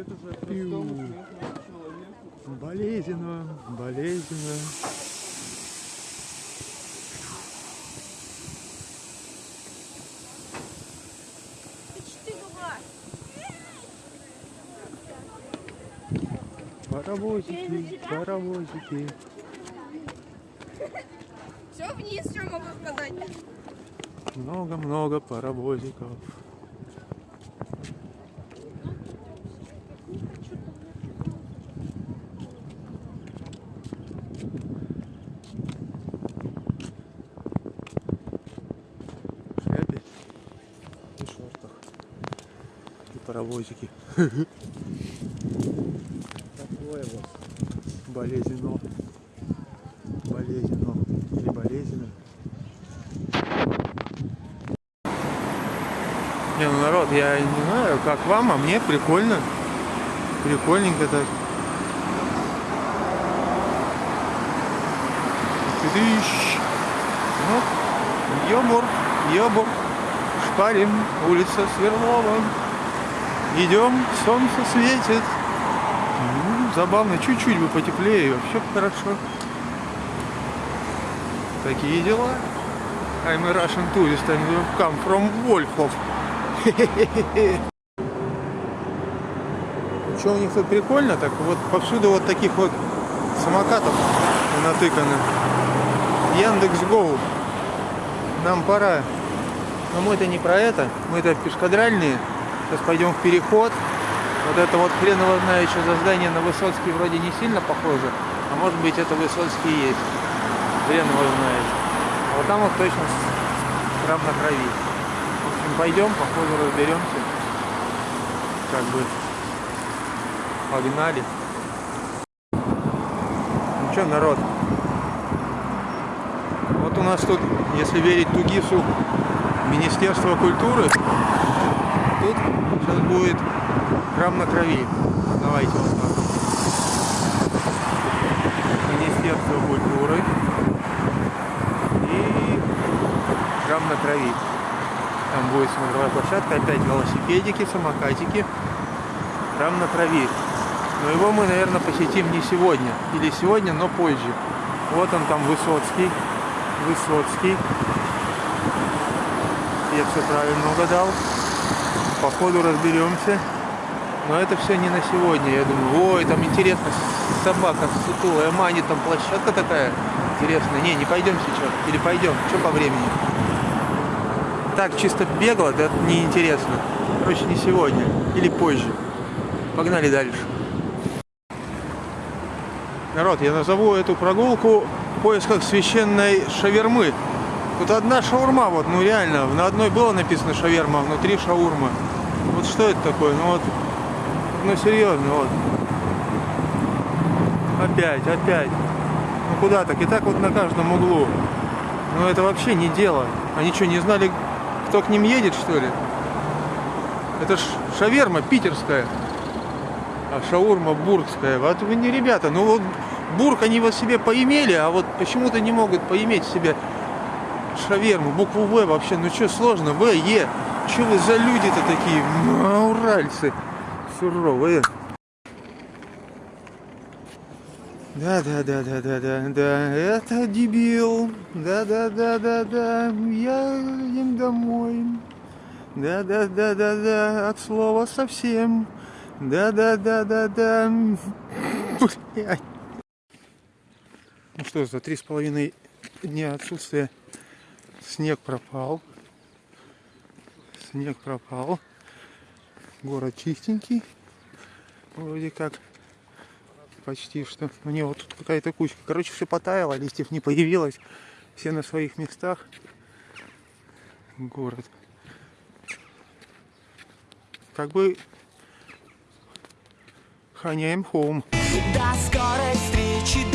это же простому смертному человеку. Болезненно, болезненно. Паровозики, паровозики. Все вниз, что могу сказать? Много-много паровозиков. В шляпе и шортах. И паровозики. Такое вот болезненно. Болезненно. Или болезненно. Не, ну народ, я не знаю, как вам, а мне прикольно. Прикольненько так. Тыдыщ. Ну, ёбур, ёбур. Шпарим, улица Сверлова. Идем, солнце светит. Забавно, чуть-чуть бы потеплее, вообще хорошо. Такие дела. I'm a Russian tourist and we come from Wolfov. Что у них тут прикольно, так вот повсюду вот таких вот самокатов натыканы. Яндекс Гоу. Нам пора. Но мы это не про это, мы это пешкадральные. Сейчас пойдем в переход. Вот это вот хрен его знает, что за здание на Высоцкий вроде не сильно похоже. А может быть это Высоцкий есть. Хрен его знает. А вот там вот точно храм на крови. В общем, пойдем, по ходу разберемся. Как бы погнали. Ну что, народ? Вот у нас тут, если верить Тугису, Министерство культуры, тут сейчас будет храм на крови. Давайте вот так. Министерство культуры и храм на крови. Там будет смотровая площадка, опять велосипедики, самокатики. Храм на крови. Но его мы, наверное, посетим не сегодня. Или сегодня, но позже. Вот он там Высоцкий. Высоцкий. Я все правильно угадал. По ходу разберемся. Но это все не на сегодня. Я думаю, ой, там интересно, собака сутулая, манит, там площадка такая интересная. Не, не пойдем сейчас. Или пойдем. Что по времени? Так, чисто бегло, да, неинтересно. Короче, не сегодня. Или позже. Погнали дальше. Народ, я назову эту прогулку в поисках священной шавермы. Тут одна шаурма, вот, ну реально, на одной было написано шаверма, а внутри шаурма. Вот что это такое? Ну вот, ну серьезно, вот. Опять, опять. Ну куда так? И так вот на каждом углу. Ну это вообще не дело. Они что, не знали, кто к ним едет, что ли? Это ж шаверма питерская. А шаурма бургская. Вот вы не ребята, ну вот бург они вот себе поимели, а вот почему-то не могут поиметь себе шаверму, букву В вообще. Ну что сложно? В, Е. Что вы за люди-то такие? Ну, уральцы суровые. Да, да, да, да, да, да, да, это дебил. Да, да, да, да, да, я едем домой. Да, да, да, да, да, от слова совсем. Да, да, да, да, да. Блядь. Ну что, за три с половиной дня отсутствия снег пропал. Снег пропал. Город чистенький. Вроде как. Почти что. Ну не, вот тут какая-то кучка. Короче, все потаяло, листьев не появилось. Все на своих местах. Город. Как бы Ханяем home. До скорой встречи,